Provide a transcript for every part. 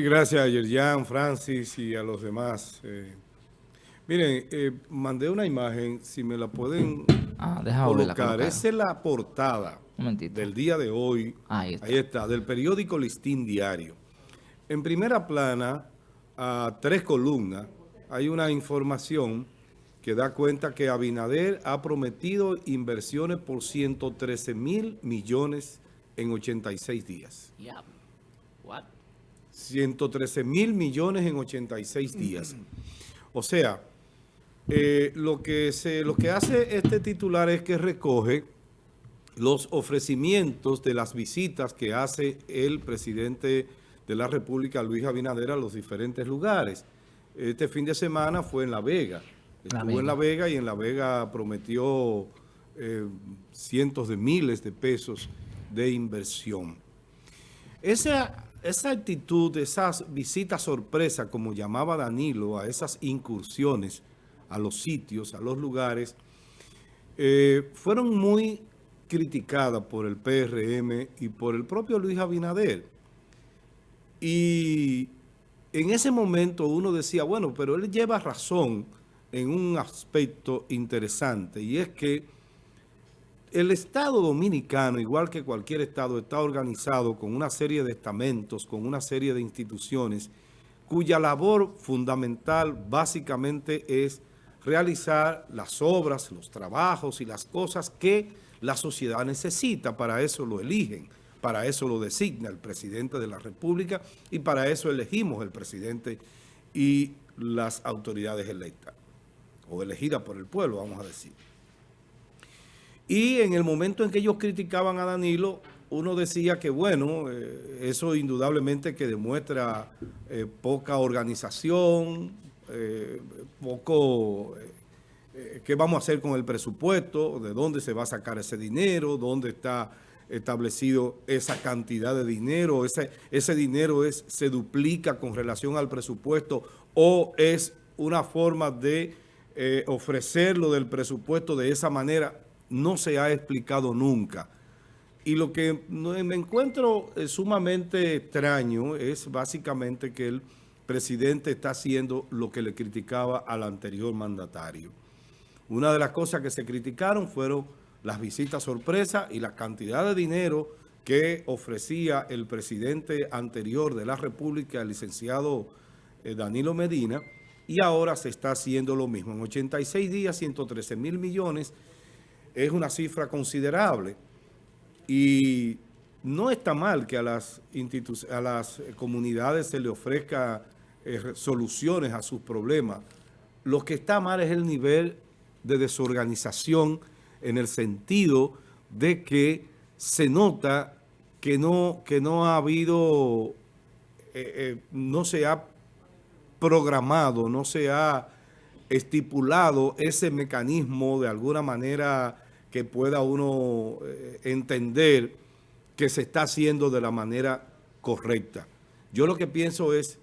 gracias a Yerjan, Francis y a los demás. Eh, miren, eh, mandé una imagen, si me la pueden ah, colocar. Esa es la portada del día de hoy. Ahí está. Ahí está, del periódico Listín Diario. En primera plana, a tres columnas, hay una información que da cuenta que Abinader ha prometido inversiones por 113 mil millones en 86 días. 113 mil millones en 86 días. O sea, eh, lo, que se, lo que hace este titular es que recoge los ofrecimientos de las visitas que hace el presidente de la República, Luis Abinader, a los diferentes lugares. Este fin de semana fue en La Vega. Estuvo en La Vega y en La Vega prometió eh, cientos de miles de pesos de inversión. Esa esa actitud, esas visitas sorpresa, como llamaba Danilo, a esas incursiones a los sitios, a los lugares, eh, fueron muy criticadas por el PRM y por el propio Luis Abinader. Y en ese momento uno decía, bueno, pero él lleva razón en un aspecto interesante, y es que el Estado Dominicano, igual que cualquier Estado, está organizado con una serie de estamentos, con una serie de instituciones, cuya labor fundamental básicamente es realizar las obras, los trabajos y las cosas que la sociedad necesita. Para eso lo eligen, para eso lo designa el presidente de la República y para eso elegimos el presidente y las autoridades electas, o elegidas por el pueblo, vamos a decir. Y en el momento en que ellos criticaban a Danilo, uno decía que, bueno, eh, eso indudablemente que demuestra eh, poca organización, eh, poco... ¿Qué vamos a hacer con el presupuesto? ¿De dónde se va a sacar ese dinero? ¿Dónde está establecido esa cantidad de dinero? ¿Ese, ese dinero es, se duplica con relación al presupuesto o es una forma de ofrecerlo del presupuesto de esa manera? No se ha explicado nunca. Y lo que me encuentro eh, sumamente extraño es básicamente que el presidente está haciendo lo que le criticaba al anterior mandatario. Una de las cosas que se criticaron fueron las visitas sorpresa y la cantidad de dinero que ofrecía el presidente anterior de la República, el licenciado eh, Danilo Medina, y ahora se está haciendo lo mismo. En 86 días, 113 mil millones es una cifra considerable y no está mal que a las, a las comunidades se le ofrezca eh, soluciones a sus problemas. Lo que está mal es el nivel de desorganización en el sentido de que se nota que no, que no ha habido, eh, eh, no se ha programado, no se ha estipulado ese mecanismo de alguna manera que pueda uno eh, entender que se está haciendo de la manera correcta. Yo lo que pienso es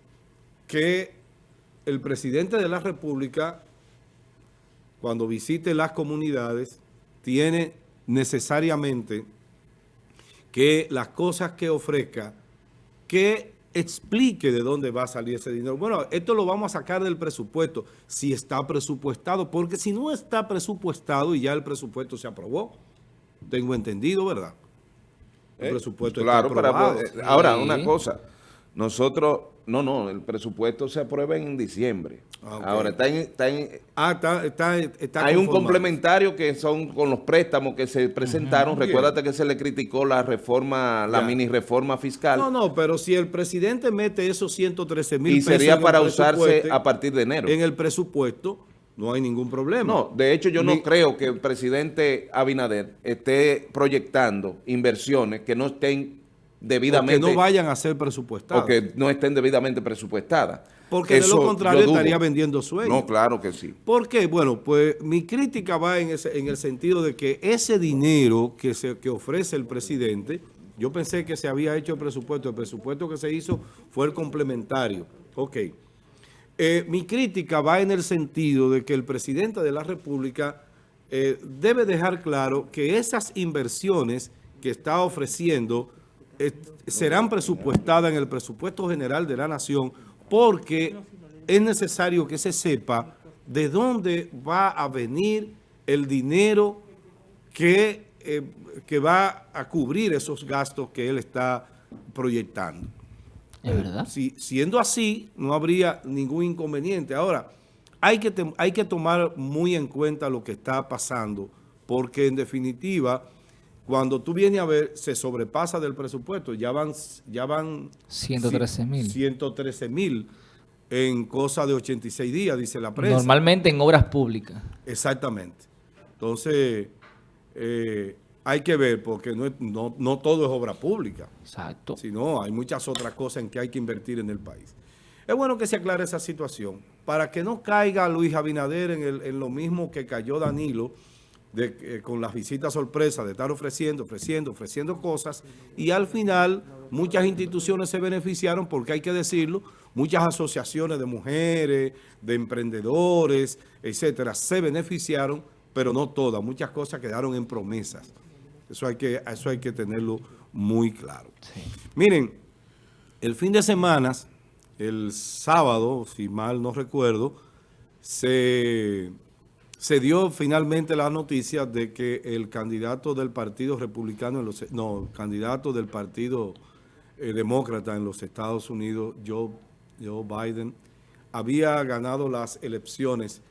que el presidente de la República, cuando visite las comunidades, tiene necesariamente que las cosas que ofrezca, que explique de dónde va a salir ese dinero. Bueno, esto lo vamos a sacar del presupuesto, si está presupuestado, porque si no está presupuestado y ya el presupuesto se aprobó, tengo entendido, ¿verdad? El eh, presupuesto claro, está aprobado. Para, ahora, una cosa, nosotros no, no, el presupuesto se aprueba en diciembre. Ah, Ahora, está en... Está ah, está, está, Hay un complementario que son con los préstamos que se presentaron. Recuérdate que se le criticó la reforma, la mini reforma fiscal. No, no, pero si el presidente mete esos 113 mil pesos... Y sería para usarse a partir de enero. En el presupuesto no hay ningún problema. No, de hecho yo no creo que el presidente Abinader esté proyectando inversiones que no estén debidamente... que no vayan a ser presupuestadas. O que no estén debidamente presupuestadas. Porque de lo contrario estaría vendiendo sueños. No, claro que sí. ¿Por qué? Bueno, pues mi crítica va en, ese, en el sentido de que ese dinero que, se, que ofrece el presidente, yo pensé que se había hecho el presupuesto, el presupuesto que se hizo fue el complementario. Ok. Eh, mi crítica va en el sentido de que el presidente de la República eh, debe dejar claro que esas inversiones que está ofreciendo serán presupuestadas en el presupuesto general de la nación porque es necesario que se sepa de dónde va a venir el dinero que, eh, que va a cubrir esos gastos que él está proyectando. ¿Es verdad? Si, siendo así, no habría ningún inconveniente. Ahora, hay que, hay que tomar muy en cuenta lo que está pasando, porque en definitiva, cuando tú vienes a ver, se sobrepasa del presupuesto, ya van... Ya van 113 mil. 113 mil en cosa de 86 días, dice la prensa. Normalmente en obras públicas. Exactamente. Entonces, eh, hay que ver, porque no, no, todo es obra pública. Exacto. Sino hay muchas otras cosas en que hay que invertir en el país. Es bueno que se aclare esa situación, para que no caiga Luis Abinader en, el, en lo mismo que cayó Danilo, de, eh, con las visitas sorpresas de estar ofreciendo, ofreciendo, ofreciendo cosas, y al final muchas instituciones se beneficiaron, porque hay que decirlo, muchas asociaciones de mujeres, de emprendedores, etcétera, se beneficiaron, pero no todas, muchas cosas quedaron en promesas. Eso hay que, eso hay que tenerlo muy claro. Miren, el fin de semana, el sábado, si mal no recuerdo, se, se dio finalmente la noticia de que el candidato del Partido Republicano, en los, no, candidato del Partido eh, Demócrata en los Estados Unidos, Joe, Joe Biden, había ganado las elecciones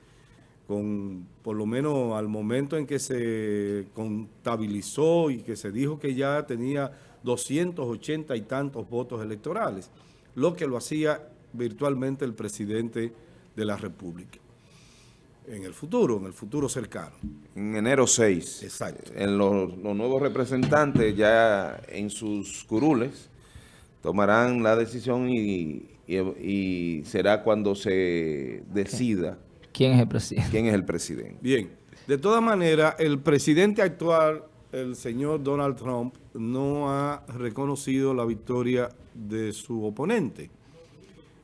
con por lo menos al momento en que se contabilizó y que se dijo que ya tenía 280 y tantos votos electorales, lo que lo hacía virtualmente el presidente de la República. En el futuro, en el futuro cercano. En enero 6. Exacto. En los, nuevos representantes ya en sus curules tomarán la decisión y, y será cuando se decida ¿Quién es el presidente? ¿Quién es el presidente? Bien, de todas maneras, el presidente actual, el señor Donald Trump, no ha reconocido la victoria de su oponente.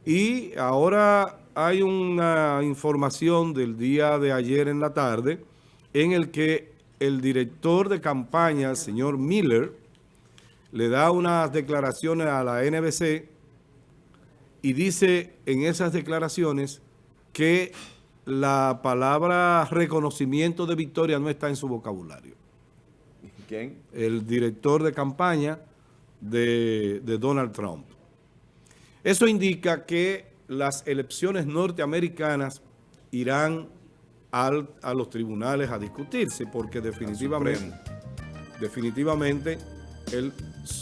Y ahora hay una información del día de ayer en la tarde en el que el director de campaña, el señor Miller, le da unas declaraciones a la NBC y dice en esas declaraciones que la palabra reconocimiento de victoria no está en su vocabulario. ¿Quién? El director de campaña de, Donald Trump. Eso indica que las elecciones norteamericanas irán a los tribunales a discutirse, porque definitivamente, definitivamente el,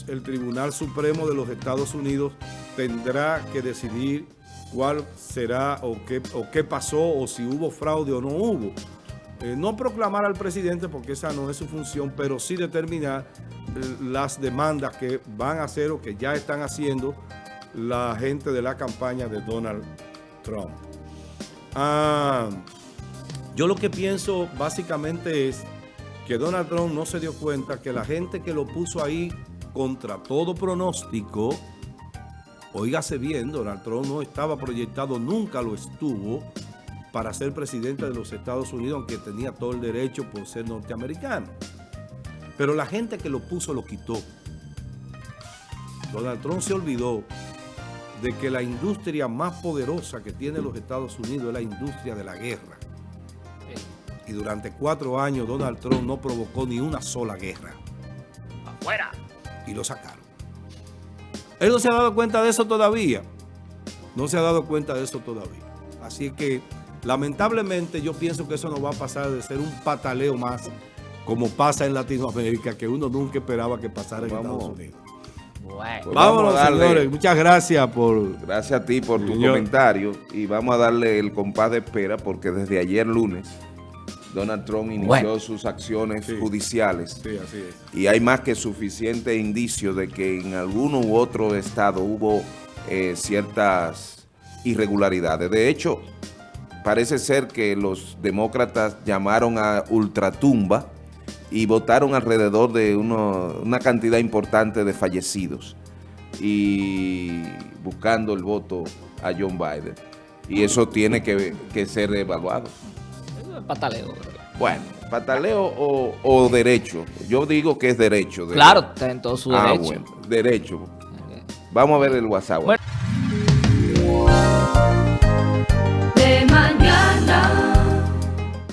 el Tribunal Supremo de los Estados Unidos tendrá que decidir cuál será o qué, o qué pasó o si hubo fraude o no hubo. Eh, no proclamar al presidente porque esa no es su función, pero sí determinar eh, las demandas que van a hacer o que ya están haciendo la gente de la campaña de Donald Trump. Ah, yo lo que pienso básicamente es que Donald Trump no se dio cuenta que la gente que lo puso ahí contra todo pronóstico Oígase bien, Donald Trump no estaba proyectado, nunca lo estuvo para ser presidente de los Estados Unidos, aunque tenía todo el derecho por ser norteamericano. Pero la gente que lo puso lo quitó. Donald Trump se olvidó de que la industria más poderosa que tiene los Estados Unidos es la industria de la guerra. Y durante cuatro años Donald Trump no provocó ni una sola guerra. ¡Afuera! Y lo sacaron. Él no se ha dado cuenta de eso todavía. No se ha dado cuenta de eso todavía. Así que, lamentablemente, yo pienso que eso no va a pasar de ser un pataleo más, como pasa en Latinoamérica, que uno nunca esperaba que pasara en Estados Unidos. Bueno. Pues Vámonos, señores. Muchas gracias por... Gracias a ti por tu comentario. Y vamos a darle el compás de espera, porque desde ayer lunes Donald Trump inició sus acciones judiciales. Sí, así es. Y hay más que suficiente indicio de que en alguno u otro estado hubo eh, ciertas irregularidades. De hecho, parece ser que los demócratas llamaron a ultratumba y votaron alrededor de una cantidad importante de fallecidos y buscando el voto a John Biden. Y eso tiene que, que ser evaluado pataleo. Bueno. ¿Pataleo o, derecho? Yo digo que es derecho. Claro, está en todo su ah, derecho. Bueno, derecho. Vamos a ver el WhatsApp.